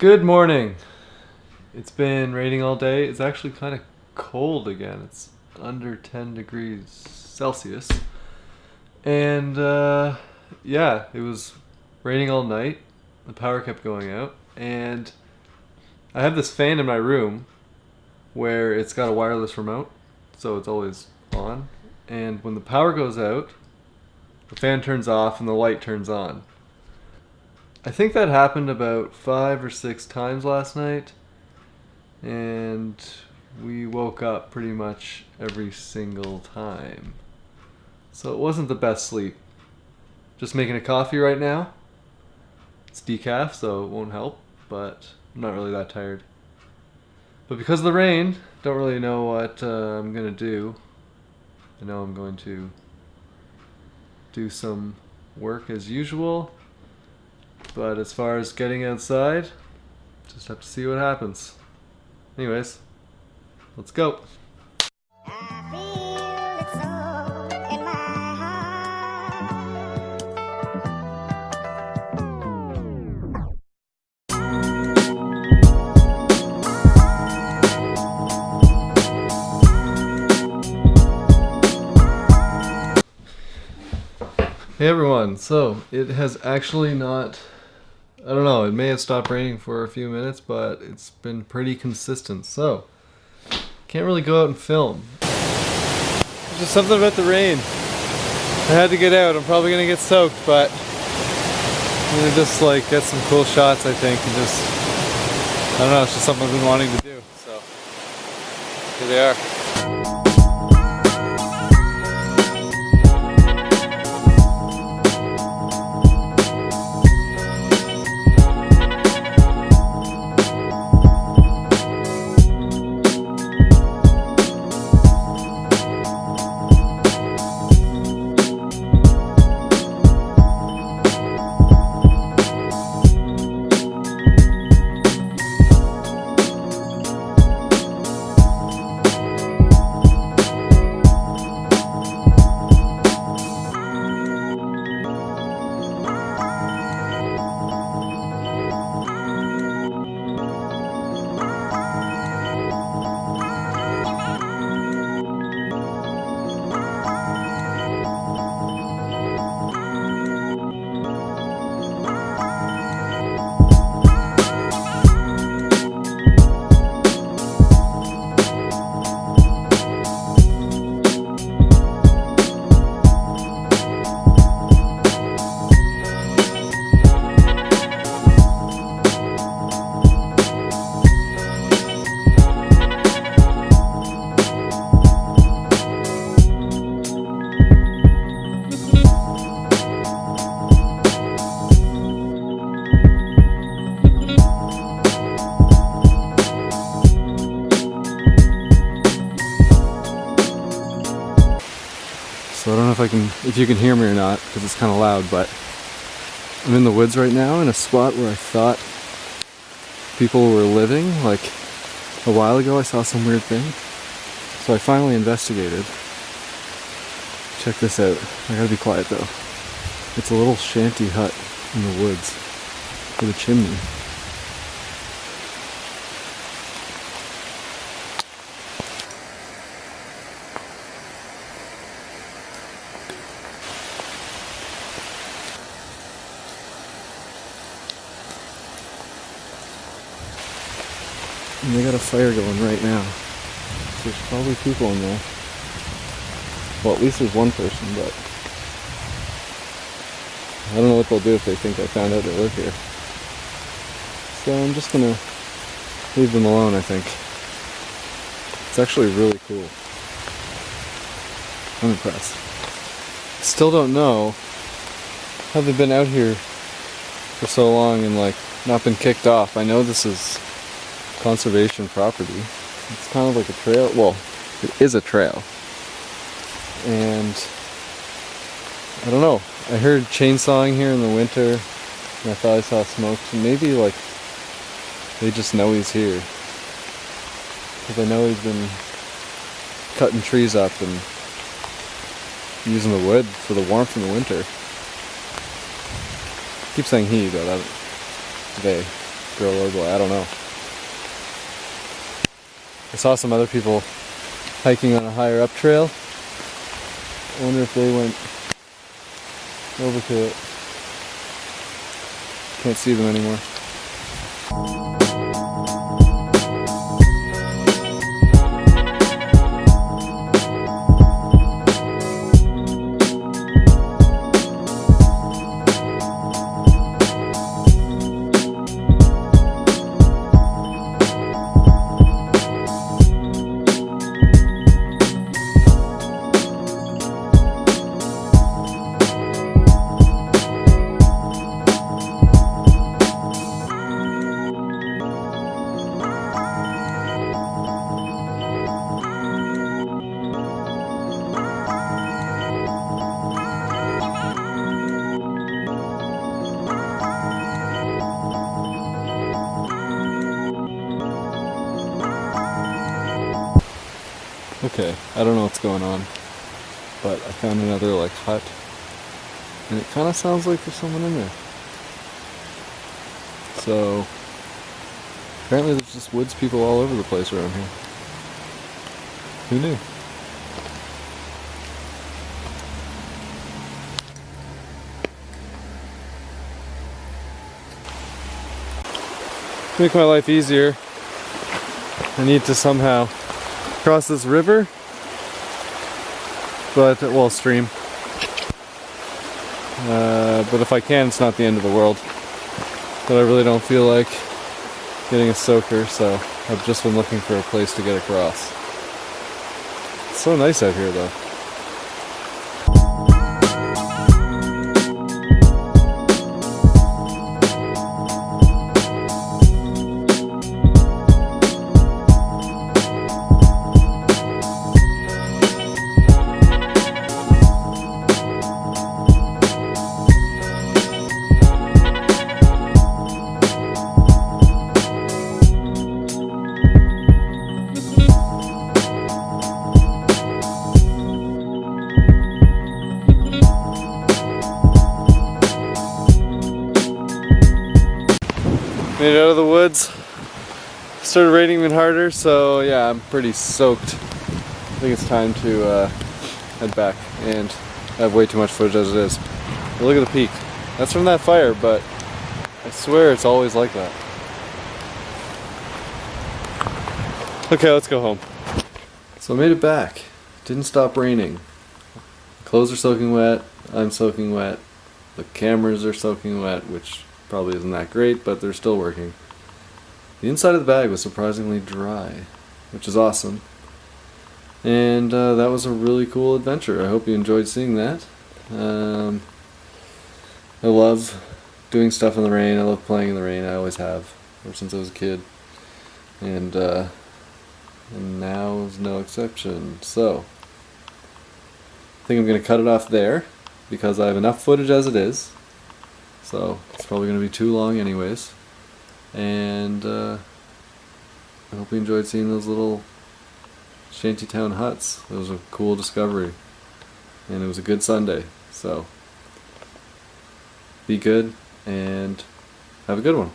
Good morning. It's been raining all day. It's actually kind of cold again. It's under 10 degrees Celsius. And uh, yeah, it was raining all night. The power kept going out. And I have this fan in my room where it's got a wireless remote, so it's always on. And when the power goes out, the fan turns off and the light turns on. I think that happened about five or six times last night, and we woke up pretty much every single time. So it wasn't the best sleep. Just making a coffee right now. It's decaf, so it won't help, but I'm not really that tired. But because of the rain, don't really know what uh, I'm gonna do. I know I'm going to do some work as usual. But as far as getting outside, just have to see what happens. Anyways, let's go. Hey everyone, so it has actually not I don't know, it may have stopped raining for a few minutes, but it's been pretty consistent, so can't really go out and film. There's Just something about the rain. I had to get out, I'm probably gonna get soaked, but I'm gonna just like get some cool shots I think and just I don't know, it's just something I've been wanting to do, so here they are. So I don't know if I can, if you can hear me or not, because it's kind of loud, but I'm in the woods right now in a spot where I thought people were living. Like a while ago I saw some weird thing. So I finally investigated. Check this out. I gotta be quiet though. It's a little shanty hut in the woods with a chimney. And they got a fire going right now. There's probably people in there. Well, at least there's one person, but I don't know what they'll do if they think I found out they live here. So I'm just gonna leave them alone, I think. It's actually really cool. I'm impressed. Still don't know how they've been out here for so long and like not been kicked off. I know this is conservation property. It's kind of like a trail. Well, it is a trail. And I don't know. I heard chainsawing here in the winter and I thought I saw smoke. So maybe like they just know he's here. Because I know he's been cutting trees up and using the wood for the warmth in the winter. I keep saying he, but I, they. girl or boy. I don't know. I saw some other people hiking on a higher up trail. I wonder if they went over to it. Can't see them anymore. Okay, I don't know what's going on, but I found another like hut, and it kind of sounds like there's someone in there. So apparently there's just woods people all over the place around here. Who knew? Make my life easier, I need to somehow cross this river, but well, stream. Uh, but if I can, it's not the end of the world. But I really don't feel like getting a soaker, so I've just been looking for a place to get across. It's so nice out here, though. Made it out of the woods. Started raining even harder, so yeah, I'm pretty soaked. I think it's time to uh, head back, and I have way too much footage as it is. But look at the peak. That's from that fire, but I swear it's always like that. Okay, let's go home. So I made it back. Didn't stop raining. Clothes are soaking wet. I'm soaking wet. The cameras are soaking wet, which Probably isn't that great, but they're still working. The inside of the bag was surprisingly dry, which is awesome. And uh, that was a really cool adventure. I hope you enjoyed seeing that. Um, I love doing stuff in the rain. I love playing in the rain. I always have, ever since I was a kid. And, uh, and now is no exception. So, I think I'm going to cut it off there because I have enough footage as it is. So it's probably going to be too long anyways. And uh, I hope you enjoyed seeing those little shantytown huts. It was a cool discovery. And it was a good Sunday. So be good and have a good one.